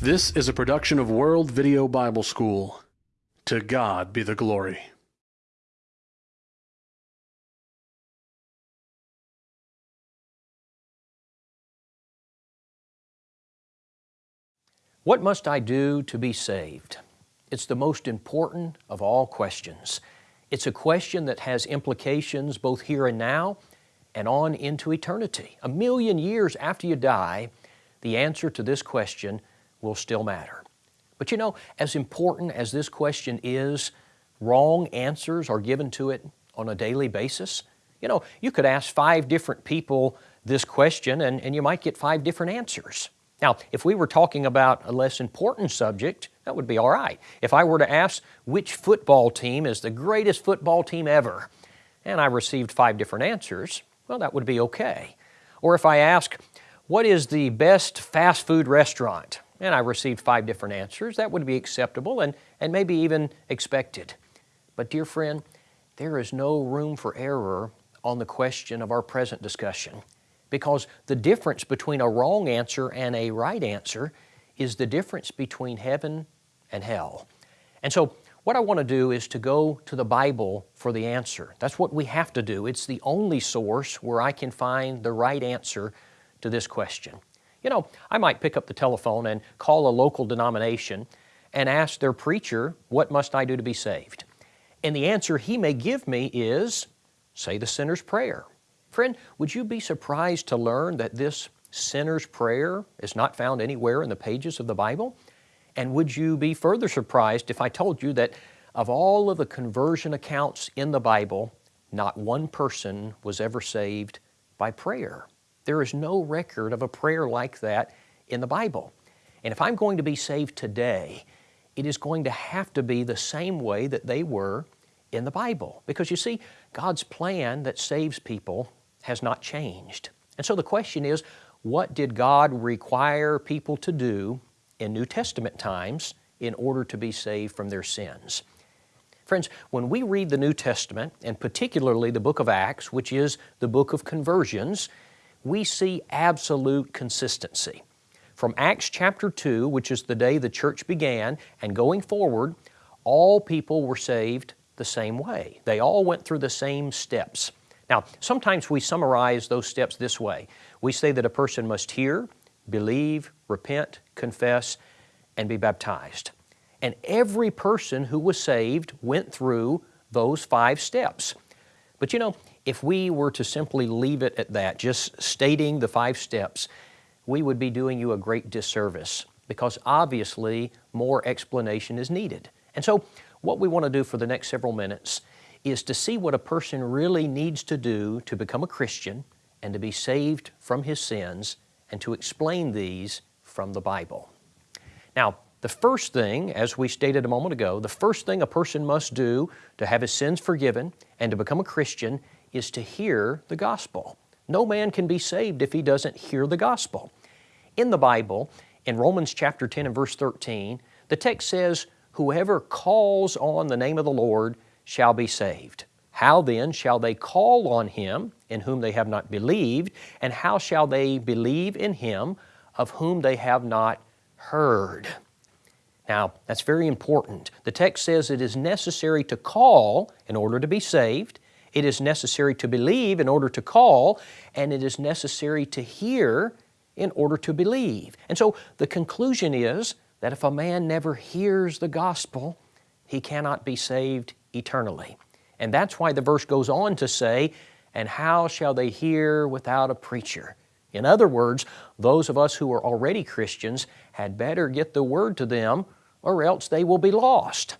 This is a production of World Video Bible School. To God be the glory. What must I do to be saved? It's the most important of all questions. It's a question that has implications both here and now and on into eternity. A million years after you die, the answer to this question will still matter. But you know, as important as this question is, wrong answers are given to it on a daily basis. You know, you could ask five different people this question and, and you might get five different answers. Now, if we were talking about a less important subject, that would be all right. If I were to ask which football team is the greatest football team ever, and I received five different answers, well, that would be okay. Or if I ask, what is the best fast food restaurant? And I received five different answers, that would be acceptable and, and maybe even expected. But dear friend, there is no room for error on the question of our present discussion because the difference between a wrong answer and a right answer is the difference between heaven and hell. And so what I want to do is to go to the Bible for the answer. That's what we have to do. It's the only source where I can find the right answer to this question. You know, I might pick up the telephone and call a local denomination and ask their preacher, what must I do to be saved? And the answer he may give me is, say the sinner's prayer. Friend, would you be surprised to learn that this sinner's prayer is not found anywhere in the pages of the Bible? And would you be further surprised if I told you that of all of the conversion accounts in the Bible, not one person was ever saved by prayer? There is no record of a prayer like that in the Bible. And if I'm going to be saved today, it is going to have to be the same way that they were in the Bible. Because you see, God's plan that saves people has not changed. And so the question is, what did God require people to do in New Testament times in order to be saved from their sins? Friends, when we read the New Testament, and particularly the book of Acts, which is the book of conversions, we see absolute consistency. From Acts chapter 2, which is the day the church began, and going forward, all people were saved the same way. They all went through the same steps. Now, sometimes we summarize those steps this way. We say that a person must hear, believe, repent, confess, and be baptized. And every person who was saved went through those five steps. But you know, if we were to simply leave it at that, just stating the five steps, we would be doing you a great disservice because obviously more explanation is needed. And so what we want to do for the next several minutes is to see what a person really needs to do to become a Christian and to be saved from his sins and to explain these from the Bible. Now, the first thing, as we stated a moment ago, the first thing a person must do to have his sins forgiven and to become a Christian is to hear the gospel. No man can be saved if he doesn't hear the gospel. In the Bible, in Romans chapter 10 and verse 13, the text says, Whoever calls on the name of the Lord shall be saved. How then shall they call on Him in whom they have not believed? And how shall they believe in Him of whom they have not heard? Now, that's very important. The text says it is necessary to call in order to be saved. It is necessary to believe in order to call, and it is necessary to hear in order to believe. And so the conclusion is that if a man never hears the gospel, he cannot be saved eternally. And that's why the verse goes on to say, And how shall they hear without a preacher? In other words, those of us who are already Christians had better get the word to them or else they will be lost.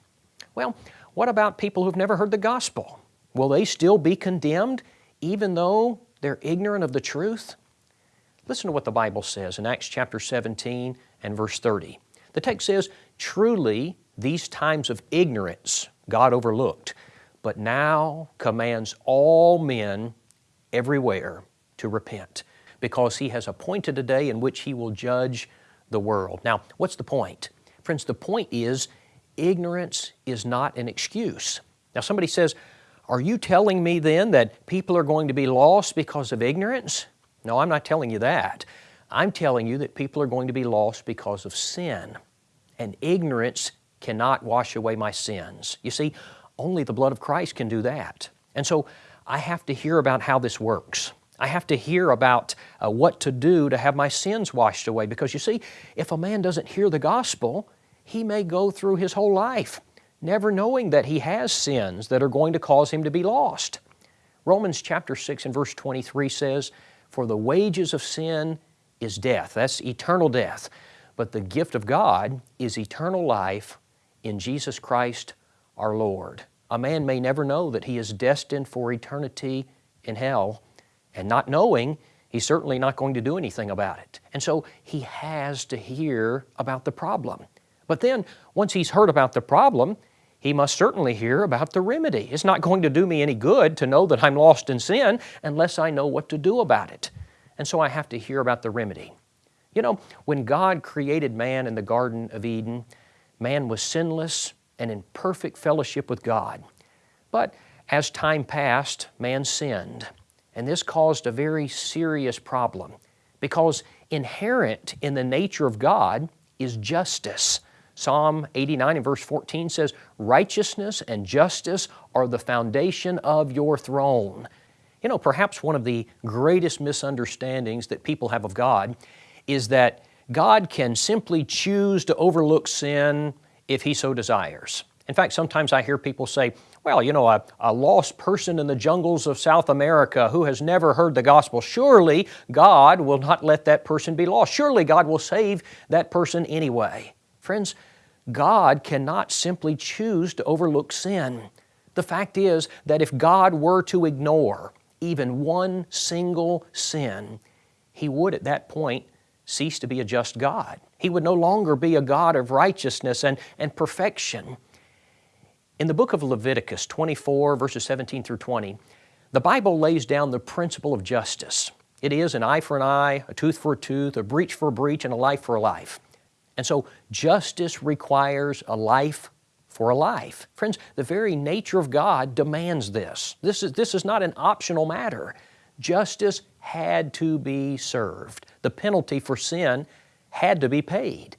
Well, what about people who've never heard the gospel? Will they still be condemned even though they're ignorant of the truth? Listen to what the Bible says in Acts chapter 17 and verse 30. The text says, Truly, these times of ignorance God overlooked, but now commands all men everywhere to repent because He has appointed a day in which He will judge the world. Now, what's the point? Friends, the point is ignorance is not an excuse. Now, somebody says, Are you telling me then that people are going to be lost because of ignorance? No, I'm not telling you that. I'm telling you that people are going to be lost because of sin. And ignorance cannot wash away my sins. You see, only the blood of Christ can do that. And so I have to hear about how this works. I have to hear about uh, what to do to have my sins washed away because you see, if a man doesn't hear the gospel, he may go through his whole life never knowing that he has sins that are going to cause him to be lost. Romans chapter 6 and verse 23 says, For the wages of sin is death. That's eternal death. But the gift of God is eternal life in Jesus Christ our Lord. A man may never know that he is destined for eternity in hell, and not knowing, he's certainly not going to do anything about it. And so he has to hear about the problem. But then, once he's heard about the problem, he must certainly hear about the remedy. It's not going to do me any good to know that I'm lost in sin unless I know what to do about it. And so I have to hear about the remedy. You know, when God created man in the Garden of Eden, man was sinless and in perfect fellowship with God. But as time passed, man sinned. And this caused a very serious problem because inherent in the nature of God is justice. Psalm 89 and verse 14 says, Righteousness and justice are the foundation of your throne. You know, perhaps one of the greatest misunderstandings that people have of God is that God can simply choose to overlook sin if He so desires. In fact, sometimes I hear people say, well, you know, a, a, lost person in the jungles of South America who has never heard the gospel, surely God will not let that person be lost. Surely God will save that person anyway. Friends, God cannot simply choose to overlook sin. The fact is that if God were to ignore even one single sin, He would at that point cease to be a just God. He would no longer be a God of righteousness and, and perfection. In the book of Leviticus 24, verses 17 through 20, the Bible lays down the principle of justice. It is an eye for an eye, a tooth for a tooth, a breach for a breach, and a life for a life. And so justice requires a life for a life. Friends, the very nature of God demands this. This is, this is not an optional matter. Justice had to be served. The penalty for sin had to be paid.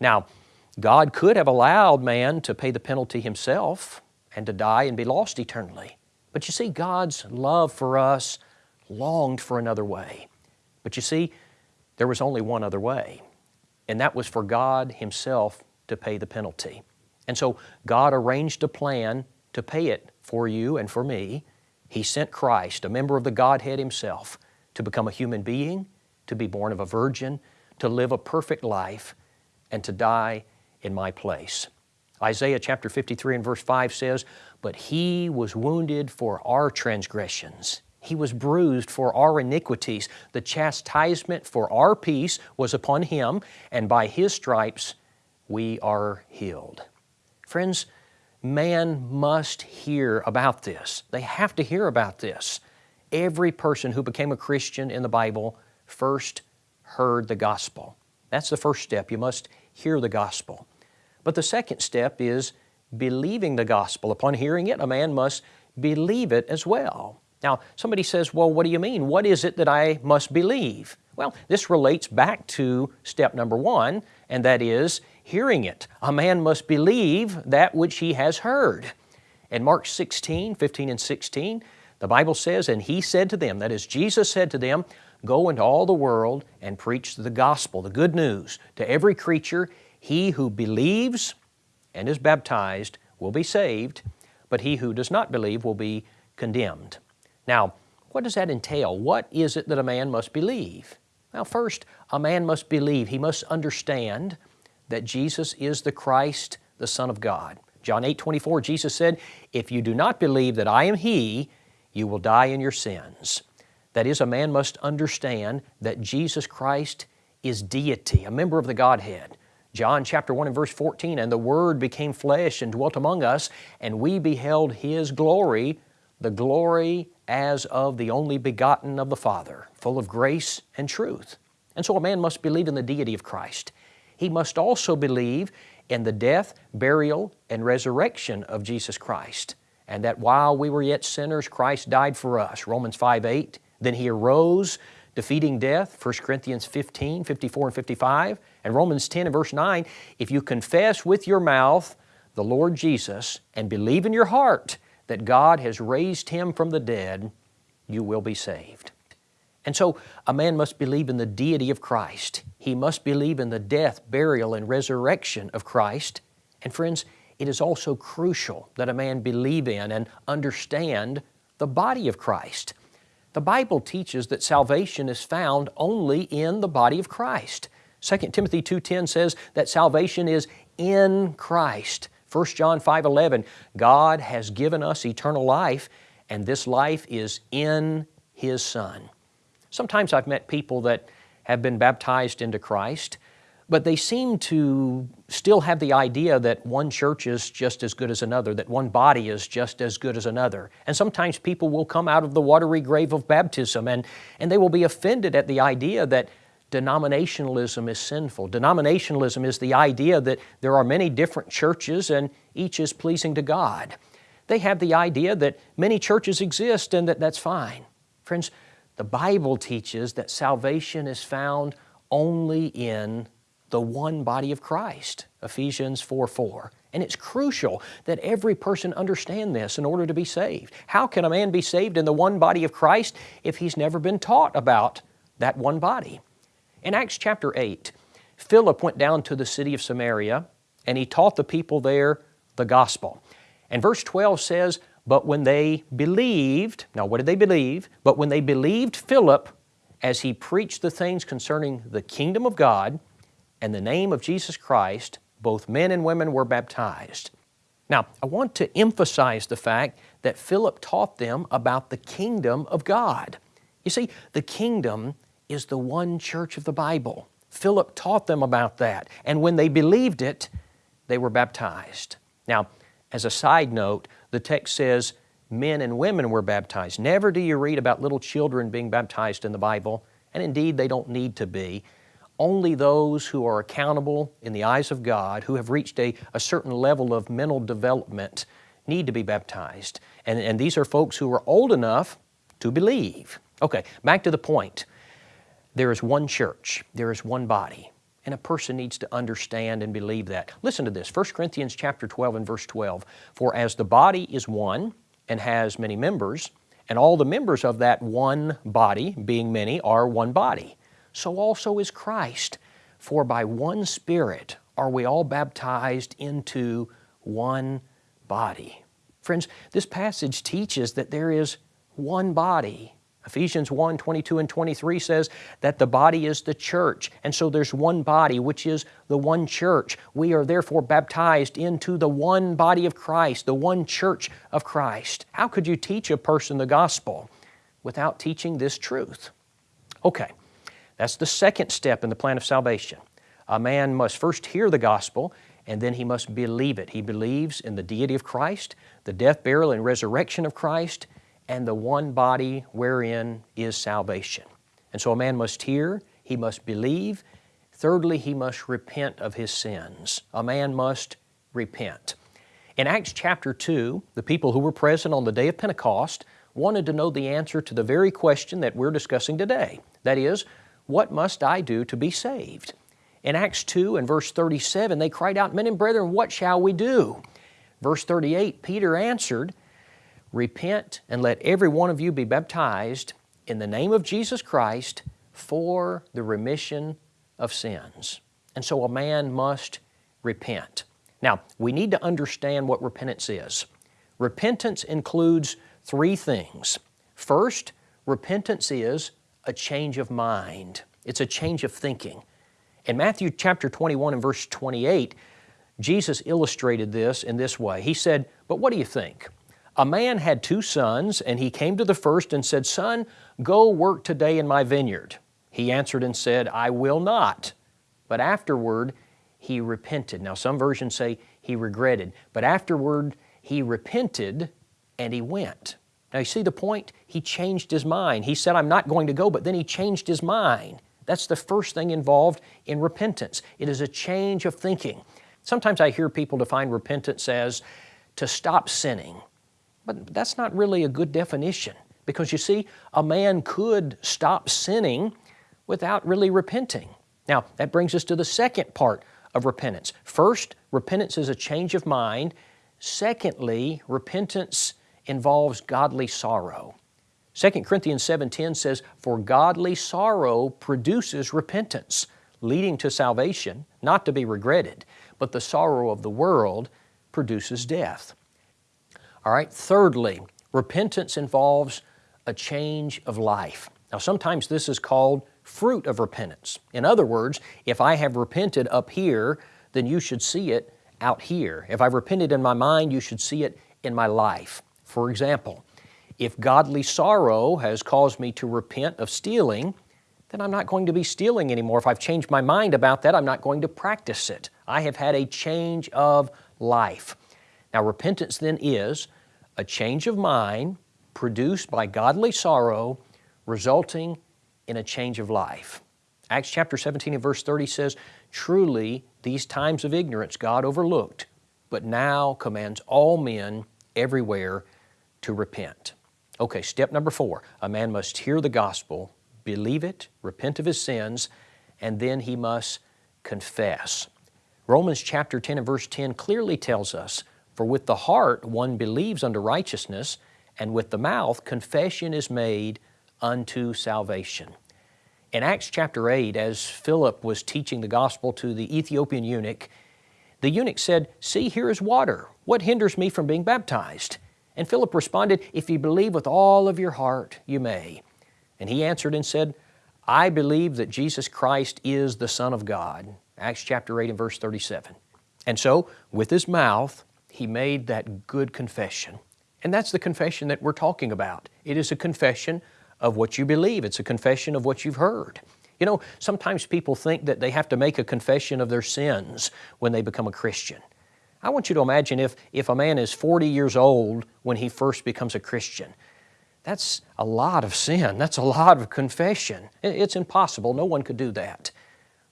Now, God could have allowed man to pay the penalty himself and to die and be lost eternally. But you see, God's love for us longed for another way. But you see, there was only one other way and that was for God Himself to pay the penalty. And so God arranged a plan to pay it for you and for me. He sent Christ, a member of the Godhead Himself, to become a human being, to be born of a virgin, to live a perfect life, and to die in my place. Isaiah chapter 53 and verse 5 says, But He was wounded for our transgressions. He was bruised for our iniquities. The chastisement for our peace was upon Him, and by His stripes we are healed. Friends, man must hear about this. They have to hear about this. Every person who became a Christian in the Bible first heard the gospel. That's the first step. You must hear the gospel. But the second step is believing the gospel. Upon hearing it, a man must believe it as well. Now, somebody says, well, what do you mean? What is it that I must believe? Well, this relates back to step number one, and that is hearing it. A man must believe that which he has heard. In Mark 16, 15 and 16, the Bible says, And he said to them, that is, Jesus said to them, Go into all the world and preach the gospel, the good news, to every creature. He who believes and is baptized will be saved, but he who does not believe will be condemned. Now, what does that entail? What is it that a man must believe? Well, first, a man must believe, he must understand that Jesus is the Christ, the Son of God. John 8 24, Jesus said, If you do not believe that I am He, you will die in your sins. That is, a man must understand that Jesus Christ is deity, a member of the Godhead. John chapter 1 and verse 14, and the Word became flesh and dwelt among us, and we beheld His glory, the glory as of the only begotten of the Father, full of grace and truth. And so a man must believe in the deity of Christ. He must also believe in the death, burial, and resurrection of Jesus Christ, and that while we were yet sinners, Christ died for us. Romans 5 8. Then He arose defeating death, 1 Corinthians 15, 54 and 55, and Romans 10 and verse 9, if you confess with your mouth the Lord Jesus and believe in your heart that God has raised Him from the dead, you will be saved. And so a man must believe in the deity of Christ. He must believe in the death, burial, and resurrection of Christ. And friends, it is also crucial that a man believe in and understand the body of Christ. The Bible teaches that salvation is found only in the body of Christ. 2 Timothy 2.10 says that salvation is in Christ. 1 John 5.11, God has given us eternal life, and this life is in His Son. Sometimes I've met people that have been baptized into Christ, but they seem to still have the idea that one church is just as good as another, that one body is just as good as another. And sometimes people will come out of the watery grave of baptism and, and they will be offended at the idea that denominationalism is sinful. Denominationalism is the idea that there are many different churches and each is pleasing to God. They have the idea that many churches exist and that that's fine. Friends, the Bible teaches that salvation is found only in the one body of Christ, Ephesians 4 4. And it's crucial that every person understand this in order to be saved. How can a man be saved in the one body of Christ if he's never been taught about that one body? In Acts chapter 8, Philip went down to the city of Samaria and he taught the people there the gospel. And verse 12 says, but when they believed, now what did they believe? But when they believed Philip as he preached the things concerning the kingdom of God and the name of Jesus Christ, both men and women were baptized. Now, I want to emphasize the fact that Philip taught them about the kingdom of God. You see, the kingdom is the one church of the Bible. Philip taught them about that, and when they believed it, they were baptized. Now, as a side note, the text says men and women were baptized. Never do you read about little children being baptized in the Bible, and indeed they don't need to be. Only those who are accountable in the eyes of God, who have reached a, a certain level of mental development, need to be baptized. And, and these are folks who are old enough to believe. Okay, back to the point. There is one church, there is one body. And a person needs to understand and believe that. Listen to this, 1 Corinthians chapter 12 and verse 12. For as the body is one and has many members, and all the members of that one body, being many, are one body, so also is Christ. For by one Spirit are we all baptized into one body. Friends, this passage teaches that there is one body Ephesians 1 22 and 23 says that the body is the church. And so there's one body, which is the one church. We are therefore baptized into the one body of Christ, the one church of Christ. How could you teach a person the gospel without teaching this truth? Okay, that's the second step in the plan of salvation. A man must first hear the gospel and then he must believe it. He believes in the deity of Christ, the death, burial, and resurrection of Christ, and the one body wherein is salvation. And so a man must hear, he must believe. Thirdly, he must repent of his sins. A man must repent. In Acts chapter 2, the people who were present on the day of Pentecost wanted to know the answer to the very question that we're discussing today. That is, what must I do to be saved? In Acts 2 and verse 37, they cried out, Men and brethren, what shall we do? Verse 38, Peter answered, Repent and let every one of you be baptized in the name of Jesus Christ for the remission of sins. And so a man must repent. Now, we need to understand what repentance is. Repentance includes three things. First, repentance is a change of mind. It's a change of thinking. In Matthew chapter 21 and verse 28, Jesus illustrated this in this way. He said, But what do you think? A man had two sons, and he came to the first and said, Son, go work today in my vineyard. He answered and said, I will not. But afterward he repented. Now, some versions say he regretted, but afterward he repented and he went. Now, you see the point? He changed his mind. He said, I'm not going to go, but then he changed his mind. That's the first thing involved in repentance. It is a change of thinking. Sometimes I hear people define repentance as to stop sinning but that's not really a good definition Because you see, a man could stop sinning without really repenting. Now, that brings us to the second part of repentance. First, repentance is a change of mind. Secondly, repentance involves godly sorrow. 2 Corinthians 7:10 says, "For godly sorrow produces repentance, leading to salvation, not to be regretted, but the sorrow of the world produces death." All right, thirdly, repentance involves a change of life. Now, sometimes this is called fruit of repentance. In other words, if I have repented up here, then you should see it out here. If I've repented in my mind, you should see it in my life. For example, if godly sorrow has caused me to repent of stealing, then I'm not going to be stealing anymore. If I've changed my mind about that, I'm not going to practice it. I have had a change of life. Now, repentance then is a change of mind produced by godly sorrow, resulting in a change of life. Acts chapter 17 and verse 30 says, Truly, these times of ignorance God overlooked, but now commands all men everywhere to repent. Okay, step number four a man must hear the gospel, believe it, repent of his sins, and then he must confess. Romans chapter 10 and verse 10 clearly tells us, For with the heart one believes unto righteousness, and with the mouth confession is made unto salvation. In Acts chapter 8, as Philip was teaching the gospel to the Ethiopian eunuch, the eunuch said, See, here is water. What hinders me from being baptized? And Philip responded, If you believe with all of your heart, you may. And he answered and said, I believe that Jesus Christ is the Son of God. Acts chapter 8 and verse 37. And so, with his mouth, he made that good confession. And that's the confession that we're talking about. It is a confession of what you believe. It's a confession of what you've heard. You know, sometimes people think that they have to make a confession of their sins when they become a Christian. I want you to imagine if, if a man is 40 years old when he first becomes a Christian. That's a lot of sin. That's a lot of confession. It's impossible. No one could do that.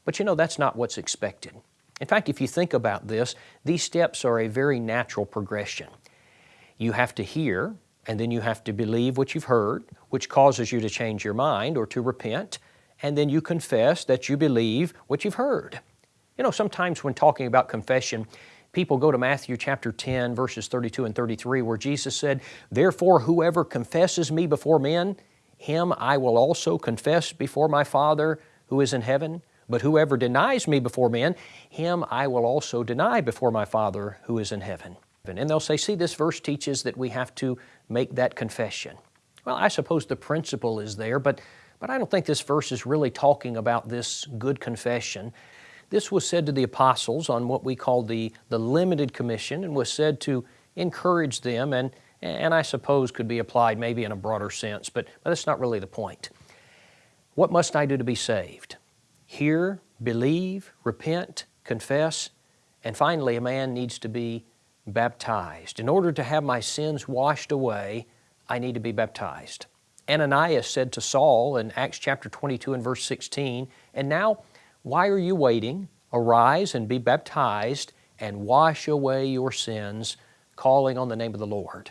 But you know, that's not what's expected. In fact, if you think about this, these steps are a very natural progression. You have to hear, and then you have to believe what you've heard, which causes you to change your mind or to repent, and then you confess that you believe what you've heard. You know, sometimes when talking about confession, people go to Matthew chapter 10, verses 32 and 33, where Jesus said, Therefore, whoever confesses me before men, him I will also confess before my Father who is in heaven. But whoever denies me before men, him I will also deny before my Father who is in heaven. And they'll say, see, this verse teaches that we have to make that confession. Well, I suppose the principle is there, but, but I don't think this verse is really talking about this good confession. This was said to the apostles on what we call the, the limited commission and was said to encourage them and, and I suppose could be applied maybe in a broader sense, but, but that's not really the point. What must I do to be saved? Hear, believe, repent, confess, and finally a man needs to be baptized. In order to have my sins washed away, I need to be baptized. Ananias said to Saul in Acts chapter 22 and verse 16, And now, why are you waiting? Arise and be baptized and wash away your sins, calling on the name of the Lord.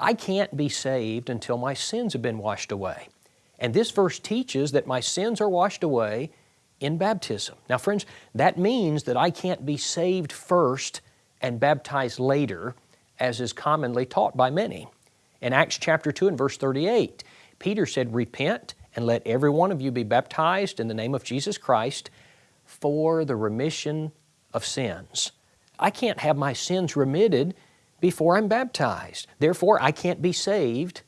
I can't be saved until my sins have been washed away. And this verse teaches that my sins are washed away in baptism. Now, friends, that means that I can't be saved first and baptized later, as is commonly taught by many. In Acts chapter 2 and verse 38, Peter said, Repent and let every one of you be baptized in the name of Jesus Christ for the remission of sins. I can't have my sins remitted before I'm baptized. Therefore, I can't be saved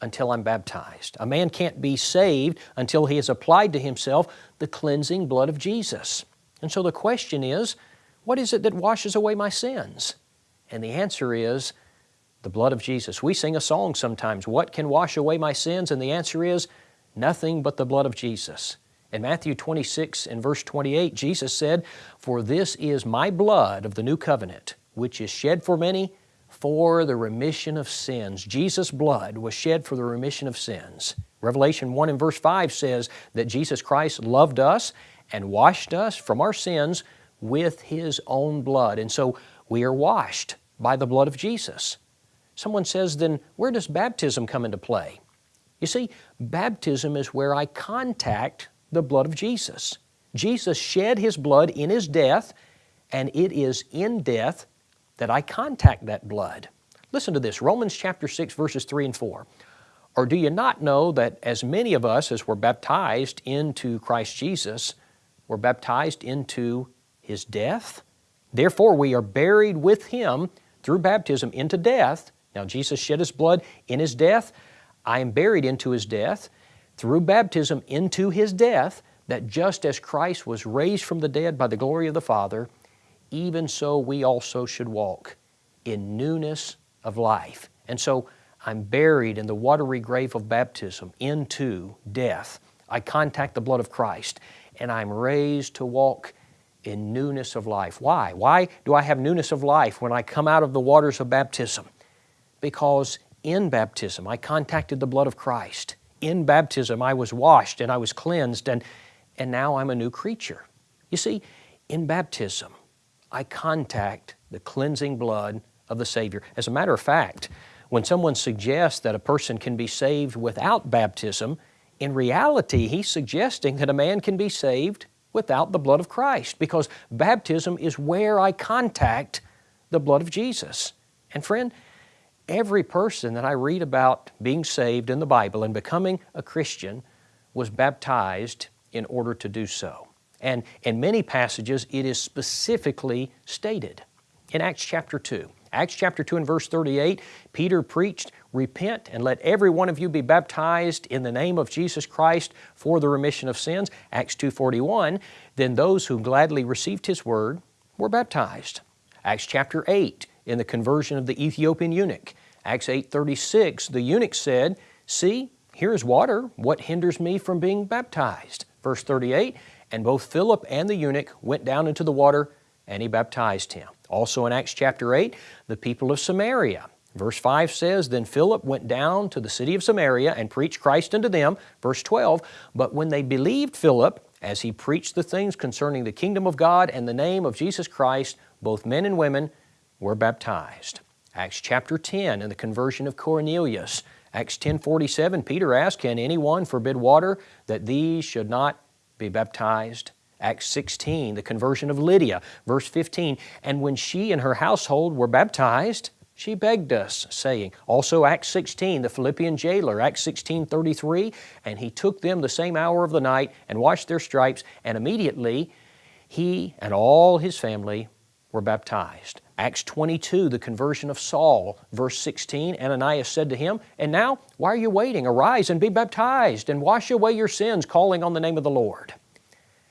until I'm baptized. A man can't be saved until he has applied to himself the cleansing blood of Jesus. And so the question is, what is it that washes away my sins? And the answer is the blood of Jesus. We sing a song sometimes, What can wash away my sins? And the answer is nothing but the blood of Jesus. In Matthew 26 and verse 28, Jesus said, For this is my blood of the new covenant, which is shed for many for the remission of sins. Jesus' blood was shed for the remission of sins. Revelation 1 and verse 5 says that Jesus Christ loved us and washed us from our sins with His own blood. And so we are washed by the blood of Jesus. Someone says, then where does baptism come into play? You see, baptism is where I contact the blood of Jesus. Jesus shed His blood in His death, and it is in death that I contact that blood. Listen to this Romans chapter 6, verses 3 and 4. Or do you not know that as many of us as were baptized into Christ Jesus were baptized into His death? Therefore, we are buried with Him through baptism into death. Now, Jesus shed His blood in His death. I am buried into His death through baptism into His death, that just as Christ was raised from the dead by the glory of the Father, even so we also should walk in newness of life. And so I'm buried in the watery grave of baptism into death. I contact the blood of Christ and I'm raised to walk in newness of life. Why? Why do I have newness of life when I come out of the waters of baptism? Because in baptism I contacted the blood of Christ. In baptism I was washed and I was cleansed and and now I'm a new creature. You see, in baptism, I contact the cleansing blood of the Savior. As a matter of fact, when someone suggests that a person can be saved without baptism, in reality, he's suggesting that a man can be saved without the blood of Christ because baptism is where I contact the blood of Jesus. And friend, every person that I read about being saved in the Bible and becoming a Christian was baptized in order to do so. And in many passages, it is specifically stated. In Acts chapter 2, Acts chapter 2 and verse 38, Peter preached, Repent and let every one of you be baptized in the name of Jesus Christ for the remission of sins. Acts 2.41, then those who gladly received His word were baptized. Acts chapter 8, in the conversion of the Ethiopian eunuch. Acts 8.36, the eunuch said, See, here is water. What hinders me from being baptized? Verse 38, and both Philip and the eunuch went down into the water, and he baptized him. Also in Acts chapter 8, the people of Samaria. Verse 5 says, Then Philip went down to the city of Samaria and preached Christ unto them. Verse 12, But when they believed Philip, as he preached the things concerning the kingdom of God and the name of Jesus Christ, both men and women were baptized. Acts chapter 10 and the conversion of Cornelius. Acts 10:47, Peter asked, Can anyone forbid water that these should not be baptized? Acts 16, the conversion of Lydia. Verse 15, And when she and her household were baptized, she begged us, saying, also Acts 16, the Philippian jailer, Acts 16, 33, and he took them the same hour of the night and washed their stripes, and immediately he and all his family were baptized. Acts 22, the conversion of Saul, verse 16, Ananias said to him, And now, why are you waiting? Arise and be baptized, and wash away your sins, calling on the name of the Lord.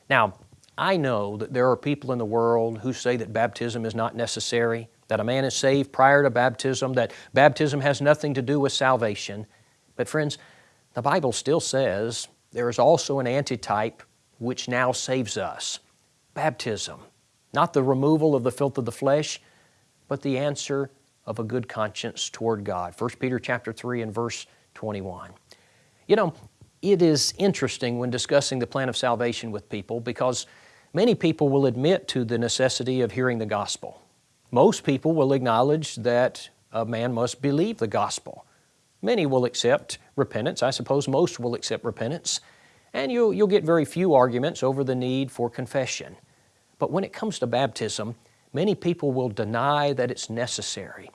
Now, I know that there are people in the world who say that baptism is not necessary, that a man is saved prior to baptism, that baptism has nothing to do with salvation. But friends, the Bible still says there is also an antitype which now saves us baptism. Not the removal of the filth of the flesh, but the answer of a good conscience toward God. 1 Peter chapter 3 and verse 21. You know, it is interesting when discussing the plan of salvation with people because many people will admit to the necessity of hearing the gospel. Most people will acknowledge that a man must believe the gospel. Many will accept repentance. I suppose most will accept repentance. And you'll, you'll get very few arguments over the need for confession. But when it comes to baptism, Many people will deny that it's necessary.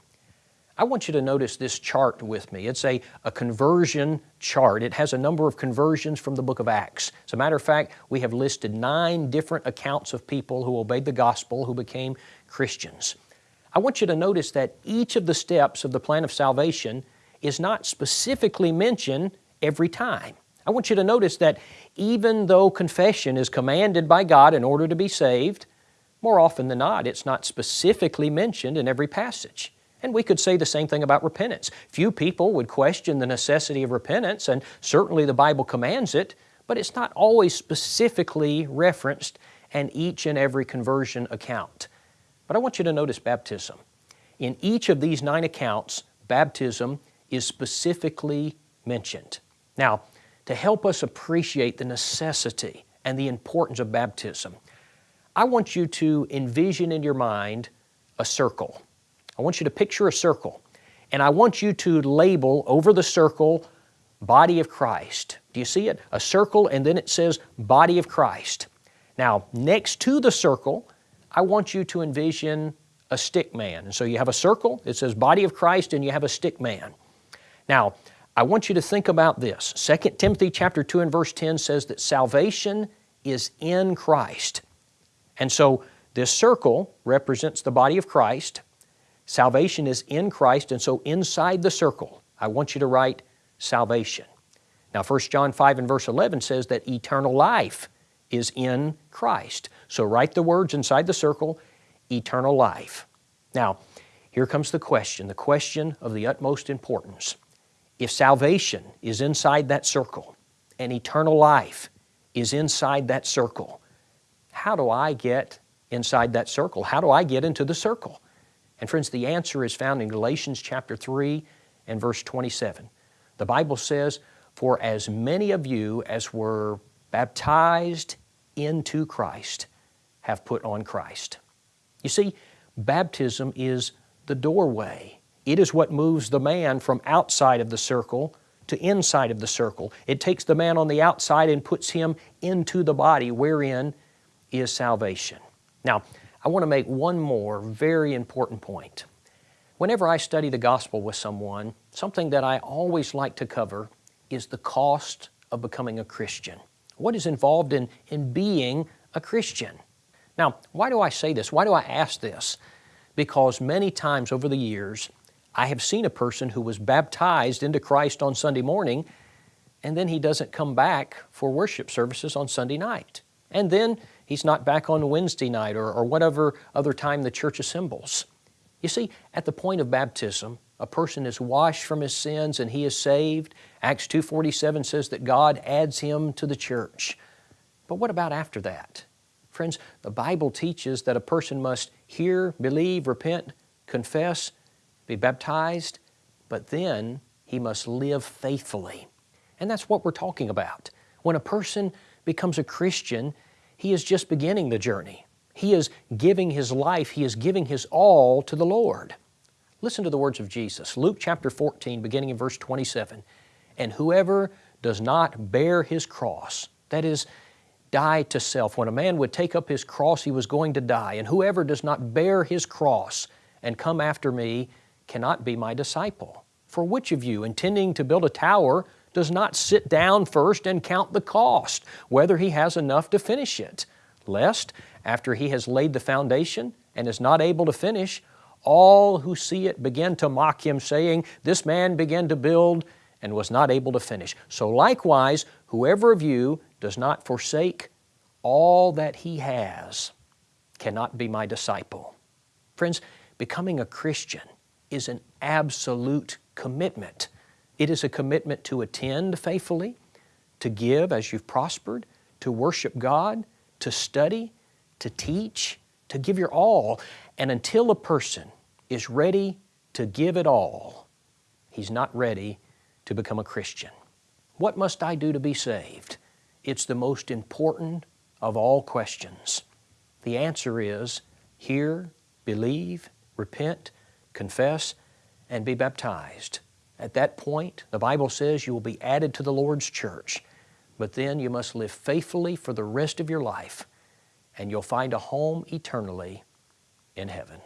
I want you to notice this chart with me. It's a, a conversion chart. It has a number of conversions from the book of Acts. As a matter of fact, we have listed nine different accounts of people who obeyed the gospel, who became Christians. I want you to notice that each of the steps of the plan of salvation is not specifically mentioned every time. I want you to notice that even though confession is commanded by God in order to be saved, more often than not, it's not specifically mentioned in every passage. And we could say the same thing about repentance. Few people would question the necessity of repentance, and certainly the Bible commands it, but it's not always specifically referenced in each and every conversion account. But I want you to notice baptism. In each of these nine accounts, baptism is specifically mentioned. Now, to help us appreciate the necessity and the importance of baptism, I want you to envision in your mind a circle. I want you to picture a circle. And I want you to label over the circle body of Christ. Do you see it? A circle and then it says body of Christ. Now, next to the circle, I want you to envision a stick man. And so you have a circle, it says body of Christ, and you have a stick man. Now, I want you to think about this. 2 Timothy chapter 2 and verse 10 says that salvation is in Christ. And so this circle represents the body of Christ. Salvation is in Christ, and so inside the circle, I want you to write salvation. Now 1 John 5 and verse 11 says that eternal life is in Christ. So write the words inside the circle, eternal life. Now, here comes the question, the question of the utmost importance. If salvation is inside that circle and eternal life is inside that circle, how do I get inside that circle? How do I get into the circle? And friends, the answer is found in Galatians chapter 3 and verse 27. The Bible says, For as many of you as were baptized into Christ have put on Christ. You see, baptism is the doorway. It is what moves the man from outside of the circle to inside of the circle. It takes the man on the outside and puts him into the body wherein is salvation. Now, I want to make one more very important point. Whenever I study the gospel with someone, something that I always like to cover is the cost of becoming a Christian. What is involved in, in being a Christian? Now, why do I say this? Why do I ask this? Because many times over the years, I have seen a person who was baptized into Christ on Sunday morning, and then he doesn't come back for worship services on Sunday night. And then he's not back on Wednesday night or, or whatever other time the church assembles. You see, at the point of baptism, a person is washed from his sins and he is saved. Acts 2.47 says that God adds him to the church. But what about after that? Friends, the Bible teaches that a person must hear, believe, repent, confess, be baptized, but then he must live faithfully. And that's what we're talking about. When a person becomes a Christian, he is just beginning the journey. He is giving his life, he is giving his all to the Lord. Listen to the words of Jesus, Luke chapter 14, beginning in verse 27. And whoever does not bear his cross, that is, die to self. When a man would take up his cross, he was going to die. And whoever does not bear his cross and come after me cannot be my disciple. For which of you, intending to build a tower, does not sit down first and count the cost, whether he has enough to finish it? Lest, after he has laid the foundation and is not able to finish, all who see it begin to mock him, saying, This man began to build and was not able to finish. So likewise, whoever of you does not forsake all that he has cannot be my disciple. Friends, becoming a Christian is an absolute commitment. It is a commitment to attend faithfully, to give as you've prospered, to worship God, to study, to teach, to give your all. And until a person is ready to give it all, he's not ready to become a Christian. What must I do to be saved? It's the most important of all questions. The answer is hear, believe, repent, confess, and be baptized. At that point, the Bible says you will be added to the Lord's church, but then you must live faithfully for the rest of your life, and you'll find a home eternally in heaven.